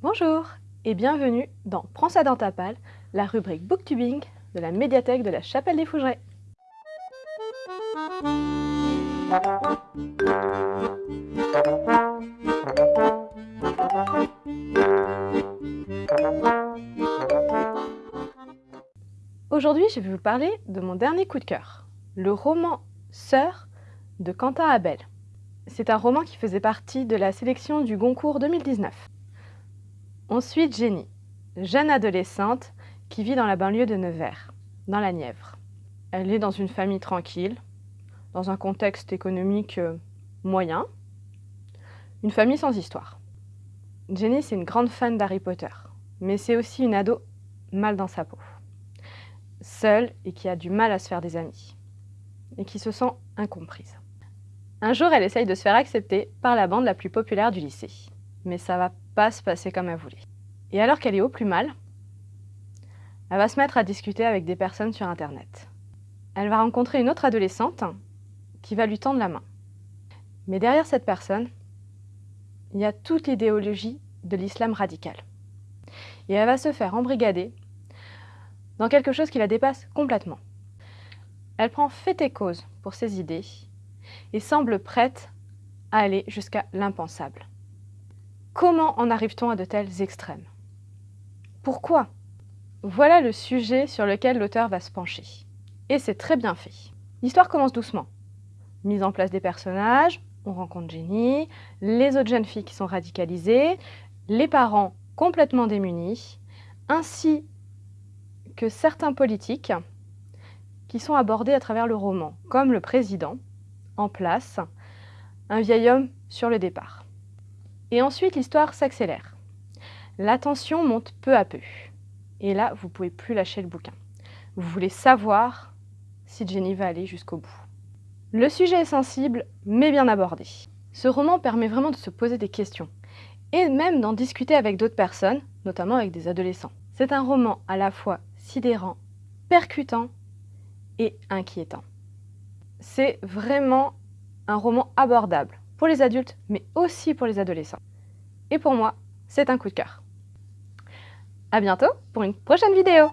Bonjour et bienvenue dans Prends ça dans ta palle, la rubrique booktubing de la médiathèque de la Chapelle des Fougerets. Aujourd'hui, je vais vous parler de mon dernier coup de cœur, le roman Sœur de Quentin Abel. C'est un roman qui faisait partie de la sélection du Goncourt 2019. Ensuite, Jenny, jeune adolescente qui vit dans la banlieue de Nevers, dans la Nièvre. Elle est dans une famille tranquille, dans un contexte économique euh, moyen, une famille sans histoire. Jenny, c'est une grande fan d'Harry Potter, mais c'est aussi une ado mal dans sa peau, seule et qui a du mal à se faire des amis, et qui se sent incomprise. Un jour, elle essaye de se faire accepter par la bande la plus populaire du lycée, mais ça va pas se passer comme elle voulait. Et alors qu'elle est au plus mal, elle va se mettre à discuter avec des personnes sur Internet. Elle va rencontrer une autre adolescente qui va lui tendre la main. Mais derrière cette personne, il y a toute l'idéologie de l'islam radical. Et elle va se faire embrigader dans quelque chose qui la dépasse complètement. Elle prend fait et cause pour ses idées et semble prête à aller jusqu'à l'impensable. Comment en arrive-t-on à de tels extrêmes? Pourquoi? Voilà le sujet sur lequel l'auteur va se pencher. Et c'est très bien fait. L'histoire commence doucement. Mise en place des personnages, on rencontre Jenny, les autres jeunes filles qui sont radicalisées, les parents complètement démunis, ainsi que certains politiques qui sont abordés à travers le roman, comme le président, en place, un vieil homme sur le départ. Et ensuite, l'histoire s'accélère. La tension monte peu à peu. Et là, vous pouvez plus lâcher le bouquin. Vous voulez savoir si Jenny va aller jusqu'au bout. Le sujet est sensible, mais bien abordé. Ce roman permet vraiment de se poser des questions, et même d'en discuter avec d'autres personnes, notamment avec des adolescents. C'est un roman à la fois sidérant, percutant et inquiétant. C'est vraiment un roman abordable pour les adultes, mais aussi pour les adolescents. Et pour moi, c'est un coup de cœur. À bientôt pour une prochaine vidéo